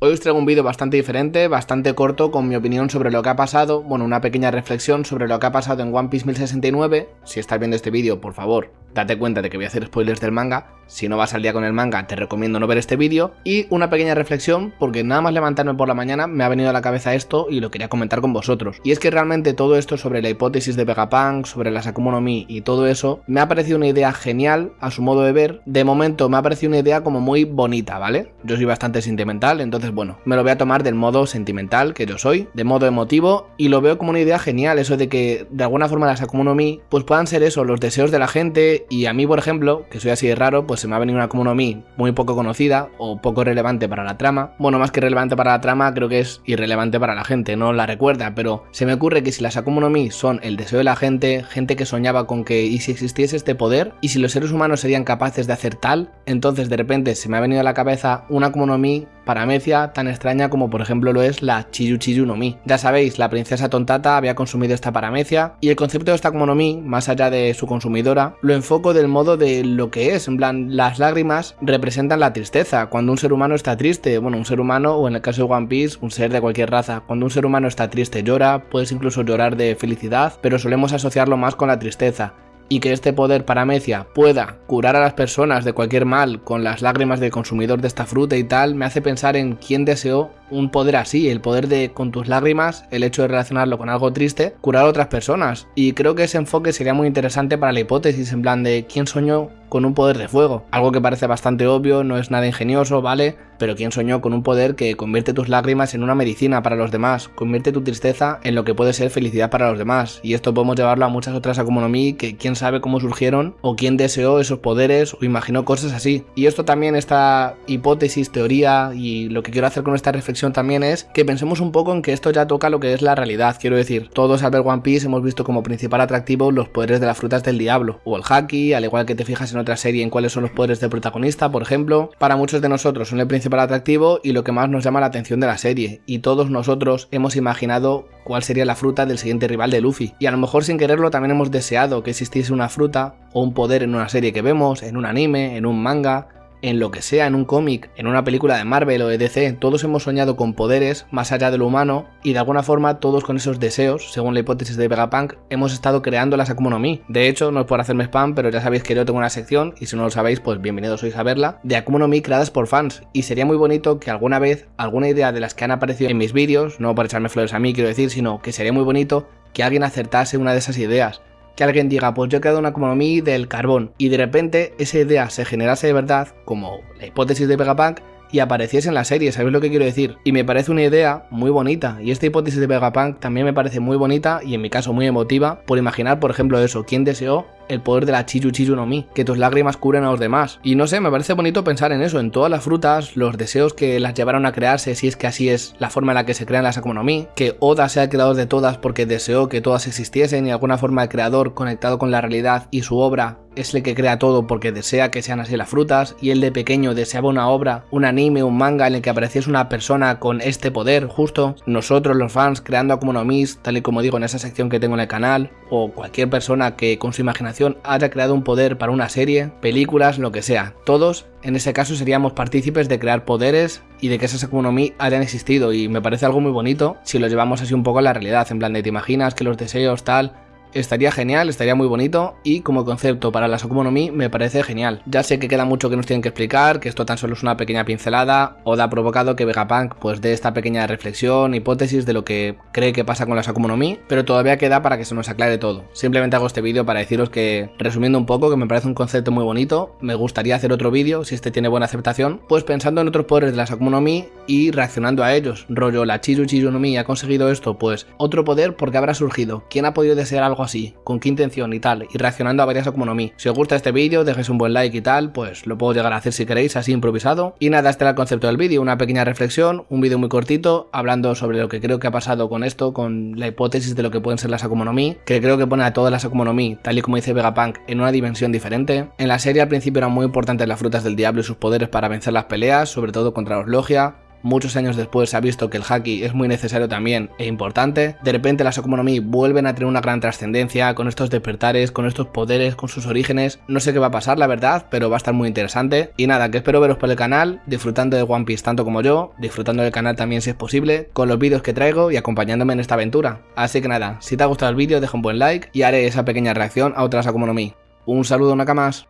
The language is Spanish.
Hoy os traigo un vídeo bastante diferente, bastante corto, con mi opinión sobre lo que ha pasado, bueno, una pequeña reflexión sobre lo que ha pasado en One Piece 1069. Si estás viendo este vídeo, por favor, date cuenta de que voy a hacer spoilers del manga. Si no vas al día con el manga, te recomiendo no ver este vídeo. Y una pequeña reflexión, porque nada más levantarme por la mañana me ha venido a la cabeza esto y lo quería comentar con vosotros. Y es que realmente todo esto sobre la hipótesis de Vegapunk, sobre las Akuma no Mi y todo eso, me ha parecido una idea genial a su modo de ver. De momento me ha parecido una idea como muy bonita, ¿vale? Yo soy bastante sentimental, entonces bueno, me lo voy a tomar del modo sentimental que yo soy, de modo emotivo, y lo veo como una idea genial, eso de que de alguna forma las Akuma no Mi, pues puedan ser eso, los deseos de la gente, y a mí por ejemplo, que soy así de raro, pues se me ha venido una Akuma no Mi muy poco conocida, o poco relevante para la trama, bueno, más que relevante para la trama, creo que es irrelevante para la gente, no la recuerda, pero se me ocurre que si las Akuma no Mi son el deseo de la gente, gente que soñaba con que, y si existiese este poder, y si los seres humanos serían capaces de hacer tal, entonces de repente se me ha venido a la cabeza una Akuma no Mi paramecia tan extraña como por ejemplo lo es la Chiyu Chiyu no Mi. Ya sabéis, la princesa Tontata había consumido esta paramecia y el concepto de esta como no Mi, más allá de su consumidora, lo enfoco del modo de lo que es, en plan, las lágrimas representan la tristeza, cuando un ser humano está triste, bueno, un ser humano o en el caso de One Piece, un ser de cualquier raza, cuando un ser humano está triste llora, puedes incluso llorar de felicidad, pero solemos asociarlo más con la tristeza y que este poder paramecia pueda curar a las personas de cualquier mal con las lágrimas del consumidor de esta fruta y tal, me hace pensar en quién deseó un poder así, el poder de con tus lágrimas, el hecho de relacionarlo con algo triste, curar a otras personas. Y creo que ese enfoque sería muy interesante para la hipótesis, en plan de quién soñó con un poder de fuego. Algo que parece bastante obvio, no es nada ingenioso, ¿vale? Pero quién soñó con un poder que convierte tus lágrimas en una medicina para los demás, convierte tu tristeza en lo que puede ser felicidad para los demás. Y esto podemos llevarlo a muchas otras Akuma que quién sabe cómo surgieron, o quién deseó esos poderes, o imaginó cosas así. Y esto también, esta hipótesis, teoría, y lo que quiero hacer con esta reflexión también es que pensemos un poco en que esto ya toca lo que es la realidad. Quiero decir, todos al ver One Piece hemos visto como principal atractivo los poderes de las frutas del diablo, o el haki, al igual que te fijas en otra serie en cuáles son los poderes del protagonista, por ejemplo. Para muchos de nosotros son el principal atractivo y lo que más nos llama la atención de la serie, y todos nosotros hemos imaginado cuál sería la fruta del siguiente rival de Luffy. Y a lo mejor sin quererlo también hemos deseado que existiese una fruta o un poder en una serie que vemos, en un anime, en un manga, en lo que sea, en un cómic, en una película de Marvel o de DC, todos hemos soñado con poderes más allá de lo humano y de alguna forma todos con esos deseos, según la hipótesis de Vegapunk, hemos estado creando las Akuma no Mi. De hecho, no es por hacerme spam, pero ya sabéis que yo tengo una sección, y si no lo sabéis, pues bienvenidos sois a verla, de Akuma no Mi creadas por fans. Y sería muy bonito que alguna vez, alguna idea de las que han aparecido en mis vídeos, no por echarme flores a mí quiero decir, sino que sería muy bonito que alguien acertase una de esas ideas que alguien diga, pues yo he creado una economía del carbón y de repente esa idea se generase de verdad, como la hipótesis de Vegapunk, y apareciese en la serie, ¿sabéis lo que quiero decir? Y me parece una idea muy bonita, y esta hipótesis de Vegapunk también me parece muy bonita y en mi caso muy emotiva, por imaginar, por ejemplo, eso, quién deseó el poder de la Chiyu Chiyu no Mi, que tus lágrimas curen a los demás. Y no sé, me parece bonito pensar en eso, en todas las frutas, los deseos que las llevaron a crearse, si es que así es la forma en la que se crean las Akuma que Oda sea el creador de todas porque deseó que todas existiesen y de alguna forma el creador conectado con la realidad y su obra es el que crea todo porque desea que sean así las frutas y él de pequeño deseaba una obra, un anime, un manga en el que apareciese una persona con este poder justo, nosotros los fans creando Akuma tal y como digo en esa sección que tengo en el canal, o cualquier persona que con su imaginación haya creado un poder para una serie, películas, lo que sea. Todos, en ese caso, seríamos partícipes de crear poderes y de que esas economías hayan existido y me parece algo muy bonito si lo llevamos así un poco a la realidad, en plan de te imaginas que los deseos tal estaría genial, estaría muy bonito y como concepto para la Akuma me parece genial. Ya sé que queda mucho que nos tienen que explicar, que esto tan solo es una pequeña pincelada, o ha provocado que Vegapunk pues dé esta pequeña reflexión, hipótesis de lo que cree que pasa con la Akuma pero todavía queda para que se nos aclare todo. Simplemente hago este vídeo para deciros que, resumiendo un poco, que me parece un concepto muy bonito, me gustaría hacer otro vídeo, si este tiene buena aceptación, pues pensando en otros poderes de la Akuma y reaccionando a ellos, rollo la Chiru Chiru no Mi ha conseguido esto, pues otro poder porque habrá surgido, ¿quién ha podido desear algo con qué intención y tal, y reaccionando a varias Akuma Si os gusta este vídeo, dejéis un buen like y tal, pues lo puedo llegar a hacer si queréis, así improvisado. Y nada, este era el concepto del vídeo, una pequeña reflexión, un vídeo muy cortito, hablando sobre lo que creo que ha pasado con esto, con la hipótesis de lo que pueden ser las Akuma que creo que pone a todas las Akuma tal y como dice Vegapunk, en una dimensión diferente. En la serie al principio eran muy importantes las frutas del diablo y sus poderes para vencer las peleas, sobre todo contra los Logia, muchos años después se ha visto que el haki es muy necesario también e importante, de repente las Akuma no Mi vuelven a tener una gran trascendencia con estos despertares, con estos poderes, con sus orígenes, no sé qué va a pasar la verdad, pero va a estar muy interesante, y nada, que espero veros por el canal, disfrutando de One Piece tanto como yo, disfrutando del canal también si es posible, con los vídeos que traigo y acompañándome en esta aventura, así que nada, si te ha gustado el vídeo deja un buen like y haré esa pequeña reacción a otras Akuma no Mi. Un saludo Nakamas.